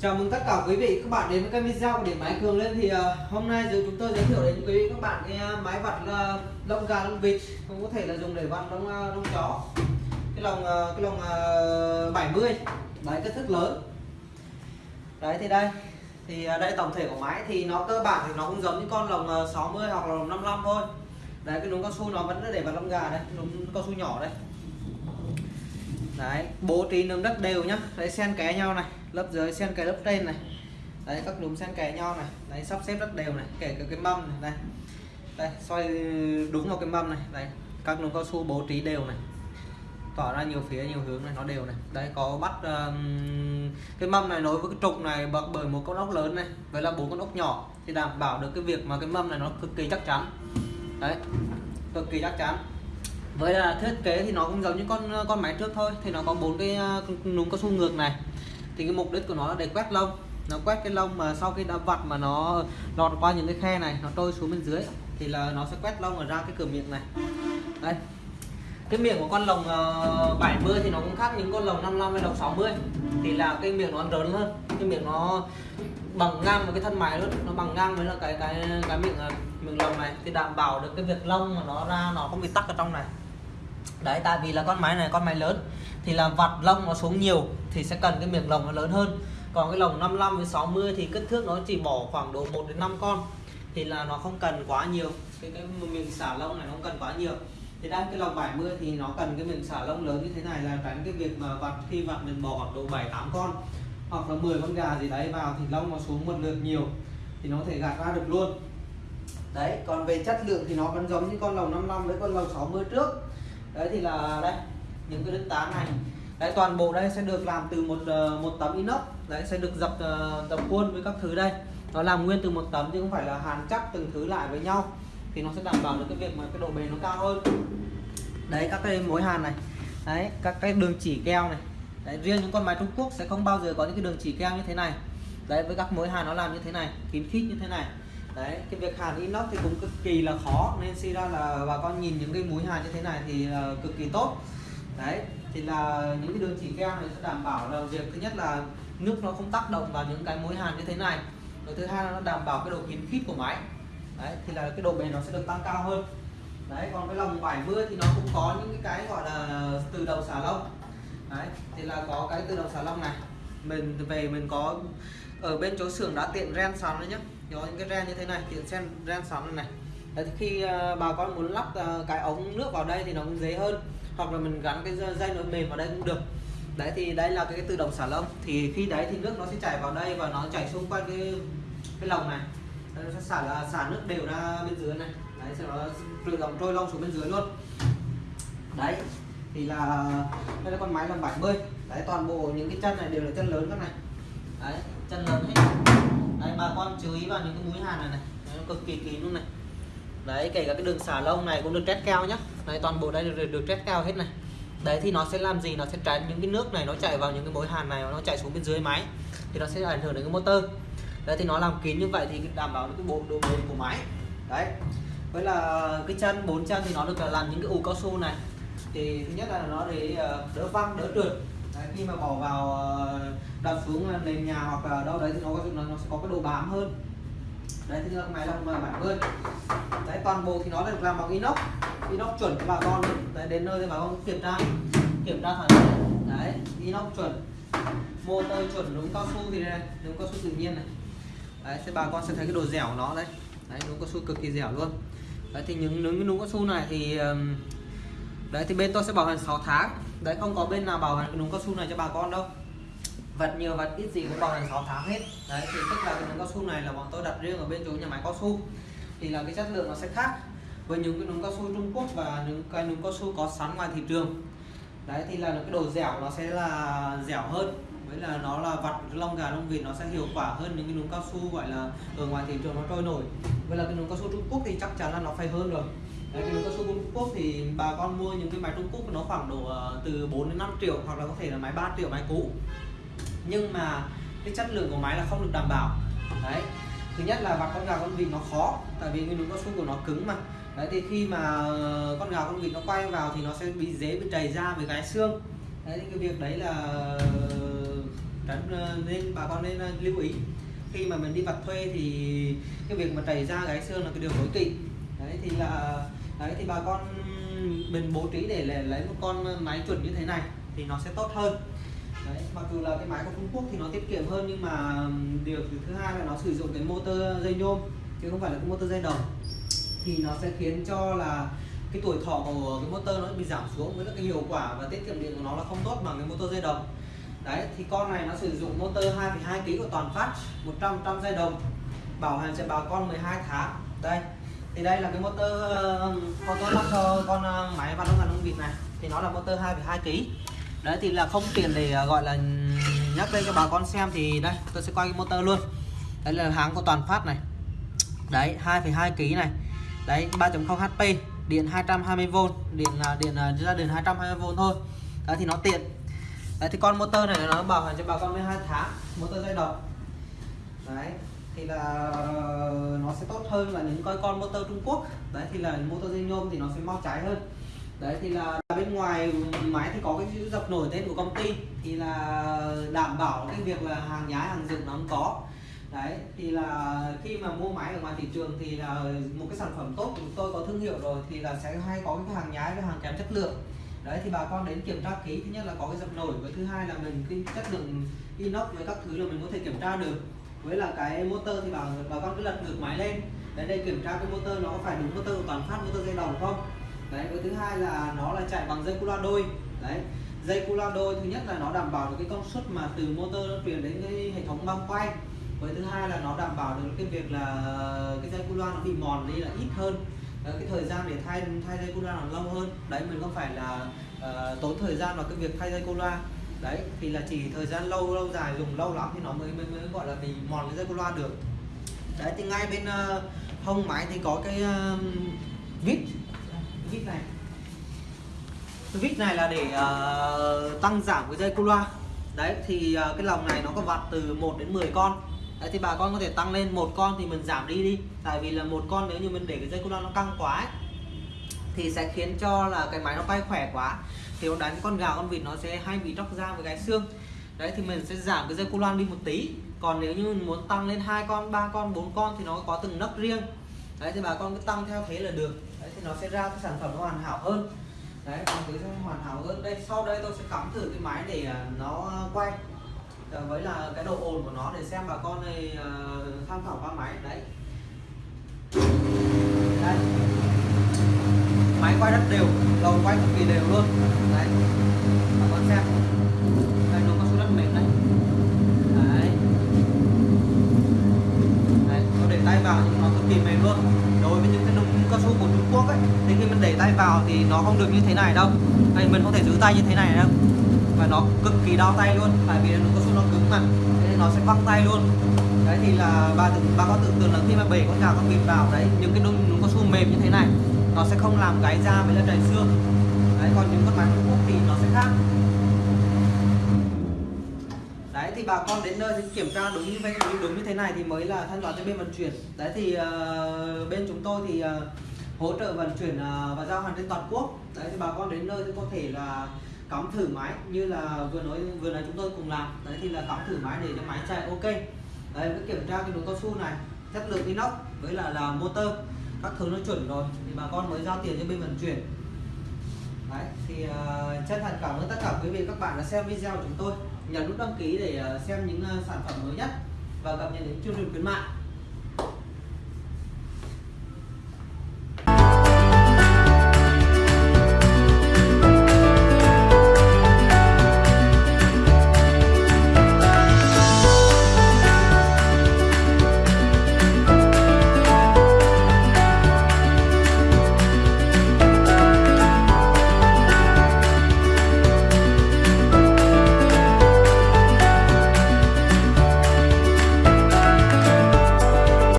Chào mừng tất cả quý vị các bạn đến với kênh video của điện máy Cường lên. Thì uh, hôm nay giờ chúng tôi giới thiệu đến quý vị các bạn cái ờ, uh, máy vặt uh, lông gà lông vịt. Cũng có thể là dùng để vặt lông uh, lông chó. Cái lồng uh, cái lồng uh, 70 đấy kích thước lớn. Đấy thì đây. Thì uh, đây tổng thể của máy thì nó cơ bản thì nó cũng giống như con lồng uh, 60 hoặc là lồng 55 thôi. Đấy cái núm cao su nó vẫn để vặt lông gà đây núm cao su nhỏ đây đấy bố trí nấm đất đều nhá. Đấy xen kẽ nhau này. Lớp dưới xen kẽ lớp trên này. Đấy các núm xen kẽ nhau này. Đấy sắp xếp rất đều này kể cả cái mâm này đây đây xoay đúng vào cái mâm này. Đấy các núm cao su bố trí đều này. Tỏ ra nhiều phía nhiều hướng này nó đều này. Đấy có bắt um, cái mâm này nối với cái trục này bật bởi một con ốc lớn này với là bốn con ốc nhỏ. Thì đảm bảo được cái việc mà cái mâm này nó cực kỳ chắc chắn. Đấy cực kỳ chắc chắn với là thiết kế thì nó cũng giống như con con máy trước thôi. Thì nó có bốn cái ờ, núm cao su ngược này. Thì cái mục đích của nó là để quét lông. Nó quét cái lông mà sau khi đã vặt mà nó lọt qua những cái khe này, nó trôi xuống bên dưới, thì là nó sẽ quét lông ở ra cái cửa miệng này. Đây. Cái miệng của con lồng ờ, 70 thì nó cũng khác những con lồng 55 hay lồng 60 thì là cái miệng nó lớn hơn. Cái miệng nó bằng ngang với cái thân máy luôn. Nó bằng ngang với là cái cái cái miệng ờ, miệng lồng này. Thì đảm bảo được cái việc lông mà nó ra nó không bị tắc ở trong này đấy, tại vì là con máy này, con máy lớn, thì là vặt lông nó xuống nhiều thì sẽ cần cái miệng lồng nó lớn hơn. Còn cái lồng 55 với 60 thì kích thước nó chỉ bỏ khoảng độ 1 đến 5 con, thì là nó không cần quá nhiều. Cái cái miệng xả lông này nó không cần quá nhiều. Thì đang cái lồng 70 thì nó cần cái miệng xả lông lớn như thế này là tránh cái việc mà vặt, khi vặt mình bỏ khoảng độ 7 8 con, hoặc là 10 con gà gì đấy vào thì lông nó xuống một lượt nhiều thì nó có thể gạt ra được luôn. Đấy, còn về chất lượng thì nó vẫn giống như con lồng 55 với con lồng 60 trước đấy thì là đây những cái đứt tán này. Đấy toàn bộ đây sẽ được làm từ một ờ, một tấm inox. Đấy sẽ được dập ờ, dập khuôn với các thứ đây. Nó làm nguyên từ một tấm chứ không phải là hàn chắc từng thứ lại với nhau. Thì nó sẽ đảm bảo được cái việc mà cái độ bền nó cao hơn. Đấy các cái mối hàn này. Đấy các cái đường chỉ keo này. Đấy, riêng những con máy Trung Quốc sẽ không bao giờ có những cái đường chỉ keo như thế này. Đấy với các mối hàn nó làm như thế này kín khít như thế này đấy cái việc hàn inox thì cũng cực kỳ là khó nên suy ra là bà con nhìn những cái mũi hàn như thế này thì là cực kỳ tốt. Đấy thì là những cái đường chỉ keo này sẽ đảm bảo là việc thứ nhất là nước nó không tác động vào những cái mối hàn như thế này. Rồi thứ hai là nó đảm bảo cái độ kín khít của máy. Đấy thì là cái độ bền nó sẽ được tăng cao hơn. Đấy còn cái lồng 70 thì nó cũng có những cái, gọi là từ đầu xả lông. Đấy thì là có cái từ đầu xả lông này. Mình về mình có ở bên chỗ xưởng đã tiện ren xong đấy nhá có những cái ren như thế này tiện sen ren sắn này, này. Đấy, khi uh, bà con muốn lắp uh, cái ống nước vào đây thì nó cũng dễ hơn. Hoặc là mình gắn cái dây nối mềm vào đây cũng được. Đấy thì đây là cái, cái tự động xả lông. Thì khi đấy thì nước nó sẽ chảy vào đây và nó chảy xung quanh cái cái lồng này. Nó sẽ xả là xả nước đều ra bên dưới này. Đấy sau đó tự động trôi lông xuống bên dưới luôn. Đấy thì là đây là con máy lồng 70 đấy toàn bộ những cái chân này đều là chân lớn các này. Đấy chân lớn hết bà con chú ý vào những cái mũi hàn này này. Nó cực kỳ kín luôn này. Đấy kể cả cái đường xả lông này cũng được test cao nhá. Đấy toàn bộ đây được, được test cao hết này. Đấy thì nó sẽ làm gì? Nó sẽ tránh những cái nước này nó chạy vào những cái mối hàn này nó chạy xuống bên dưới máy. Thì nó sẽ ảnh hưởng đến cái motor. Đấy thì nó làm kín như vậy thì đảm bảo được cái bộ độ bền của máy. Đấy. Với là cái chân bốn chân thì nó được làm những cái ù cao su này. Thì thứ nhất là nó để ờ, đỡ văng đỡ trượt. Đấy, khi mà bỏ vào ờ, đặt xuống à, nền nhà hoặc là đâu đấy thì nó có nó, nó sẽ có cái độ bám hơn. Đấy thì là máy là mà 70 đấy toàn bộ thì nó được làm bằng inox. Inox chuẩn cho bà con. Đấy, đến nơi thì bà con kiểm tra. Kiểm tra thẳng. Đấy inox chuẩn. Motor chuẩn đúng cao su thì đây đúng cao su tự nhiên này. Đấy thì bà con sẽ thấy cái độ dẻo của nó đấy. Đấy đúng cao su cực kỳ dẻo luôn. Đấy thì những những cao su này thì đấy thì bên tôi sẽ bảo hành 6 tháng. Đấy không có bên nào bảo hành đúng cao su này cho bà con đâu vật nhiều vật ít gì cũng bằng hành 6 tháng hết. Đấy thì tức là cái nấm cao su này là bọn tôi đặt riêng ở bên chỗ nhà máy cao su. Thì là cái chất lượng nó sẽ khác với những cái nấm cao su Trung Quốc và những cái nấm cao su có sẵn ngoài thị trường. Đấy thì là cái độ dẻo nó sẽ là dẻo hơn. Với là nó là vặt lông gà lông vịt nó sẽ hiệu quả hơn những cái núm cao su gọi là ở ngoài thị trường nó trôi nổi. Với là cái núm cao su Trung Quốc thì chắc chắn là nó phải hơn rồi. Đấy, cái núm cao su Trung Quốc thì bà con mua những cái máy Trung Quốc nó khoảng độ ờ, từ 4 đến 5 triệu hoặc là có thể là máy 3 triệu máy cũ nhưng mà cái chất lượng của máy là không được đảm bảo. Đấy. Thứ nhất là vặt con gà con vịt nó khó, tại vì nguyên núm cao su của nó cứng mà. Đấy, thì khi mà ờ, con gà con vịt nó quay vào thì nó sẽ bị dễ bị trầy ra với cái xương. Đấy cái việc đấy là ờ, ờ, nên bà con nên lưu ý. Khi mà mình đi vặt thuê thì cái việc mà trầy da gãy xương là cái điều tối kỵ. Đấy, thì là, đấy, thì bà con mình bố trí để lấy một con máy chuẩn như thế này thì nó sẽ tốt hơn đấy mặc dù là cái máy của Trung Quốc thì nó tiết kiệm hơn nhưng mà điều thứ hai là nó sử dụng cái motor dây nhôm chứ không phải là cái motor dây đồng thì nó sẽ khiến cho là cái tuổi thọ của cái motor nó bị giảm xuống với cái hiệu quả và tiết kiệm điện của nó là không tốt bằng cái motor dây đồng đấy thì con này nó sử dụng motor 2,2 kg của toàn phát 100 trăm dây đồng bảo hành cho bà con 12 tháng. Đây thì đây là cái motor con tôi lắp cho con máy vặt đông ngàn đông vịt này. Thì nó là motor 2,2 kg đấy thì là không tiền để à, gọi là nhắc lên cho bà con xem thì đây tôi sẽ quay cái motor luôn. Đấy là hãng của toàn phát này. Đấy 2,2 kg này. Đấy 3.0 HP điện 220V điện là điện à, ra điện 220V thôi. Đấy thì nó tiện. Đấy thì con motor này nó bảo hành cho bà con 12 tháng motor dây đồng đấy thì là ờ, nó sẽ tốt hơn là những coi con motor Trung Quốc. Đấy thì là motor dây nhôm thì nó sẽ mau cháy hơn đấy, thì là bên ngoài máy thì có cái chữ dập nổi tên của công ty. Thì là đảm bảo cái việc là hàng nhái, hàng dựng nó không có. Đấy, thì là khi mà mua máy ở ngoài thị trường thì là một cái sản phẩm tốt chúng tôi, có thương hiệu rồi, thì là sẽ hay có cái hàng nhái với hàng kém chất lượng. Đấy, thì bà con đến kiểm tra kỹ. Thứ nhất là có cái dập nổi, với thứ hai là mình cái chất lượng inox với các thứ là mình có thể kiểm tra được. Với là cái motor thì bà bà con cứ lật ngược máy lên. Đấy đây kiểm tra cái motor nó có phải đúng motor toàn phát, motor dây đồng không? Đấy với thứ hai là nó là chạy bằng dây cu loa đôi. Đấy dây cu loa đôi thứ nhất là nó đảm bảo được cái công suất mà từ motor nó truyền đến cái hệ thống băng quay. Với thứ hai là nó đảm bảo được cái việc là cái dây cu loa nó bị mòn đi là ít hơn. Cái thời gian để thay thay dây cu loa nó lâu hơn. Đấy mình không phải là uh, tốn thời gian vào cái việc thay dây cu loa. Đấy thì là chỉ thời gian lâu lâu dài dùng lâu lắm thì nó mới mới, mới gọi là bị mòn cái dây cu loa được. Đấy thì ngay bên uh, hông máy thì có cái uh, vít vít này. Vít này là để uh, tăng giảm cái dây cu loa. đấy thì uh, cái lồng này nó có vặt từ 1 đến 10 con. Đấy thì bà con có thể tăng lên một con thì mình giảm đi đi. Tại vì là một con nếu như mình để cái dây cu loa nó căng quá ấy, thì sẽ khiến cho là cái máy nó quay khỏe quá. Thì nó đánh con gà con vịt nó sẽ hay bị tróc da với cái xương. Đấy thì mình sẽ giảm cái dây cu loan đi một tí. Còn nếu như mình muốn tăng lên hai con ba con bốn con thì nó có từng nấc riêng. Đấy thì bà con cứ tăng theo thế là được thì nó sẽ ra cái sản phẩm nó hoàn hảo hơn. Đấy còn cứ sẽ hoàn hảo hơn đây sau đây tôi sẽ cắm thử cái máy để à, nó quay. Ờ, với là cái độ ồn của nó để xem bà con này uh, tham khảo qua máy. Đấy. Đây máy quay rất đều đầu quay cực kỳ đều luôn. Đấy. Bà con xem. Đây nó có số đất mềm đấy đấy. Đấy nó để tay vào nhưng nó cực kỳ mềm luôn đối với những cái nông cao su của Trung Quốc ấy, thì khi mình để tay vào thì nó không được như thế này đâu. Đây mình không thể giữ tay như thế này đâu. Và nó cực kỳ đau tay luôn, tại vì nó cao su nó cứng mà. Nên nó sẽ văng tay luôn. Đấy thì là bà tự, bà có tưởng tượng là khi mà bể con gà con vịt vào, đấy, những cái nung cao su mềm như thế này, nó sẽ không làm gáy da với là chảy xương đấy, còn những con máy Trung Quốc thì nó sẽ khác đấy thì bà con đến nơi thì kiểm tra đúng như vậy đúng như thế này thì mới là thanh toán cho bên vận chuyển. Đấy thì uh, bên chúng tôi thì uh, hỗ trợ vận chuyển uh, và giao hàng trên toàn quốc. Đấy thì bà con đến nơi thì có thể là cắm thử máy như là vừa nói vừa nãy chúng tôi cùng làm. Đấy thì là cắm thử máy để cho máy chạy ok. Đấy cứ kiểm tra cái đồ cao su này chất lượng inox với là là motor các thứ nó chuẩn rồi thì bà con mới giao tiền cho bên vận chuyển đấy thì uh, chân thành cảm ơn tất cả quý vị các bạn đã xem video của chúng tôi. Nhấn nút đăng ký để uh, xem những uh, sản phẩm mới nhất và cập nhật những chương trình khuyến mại.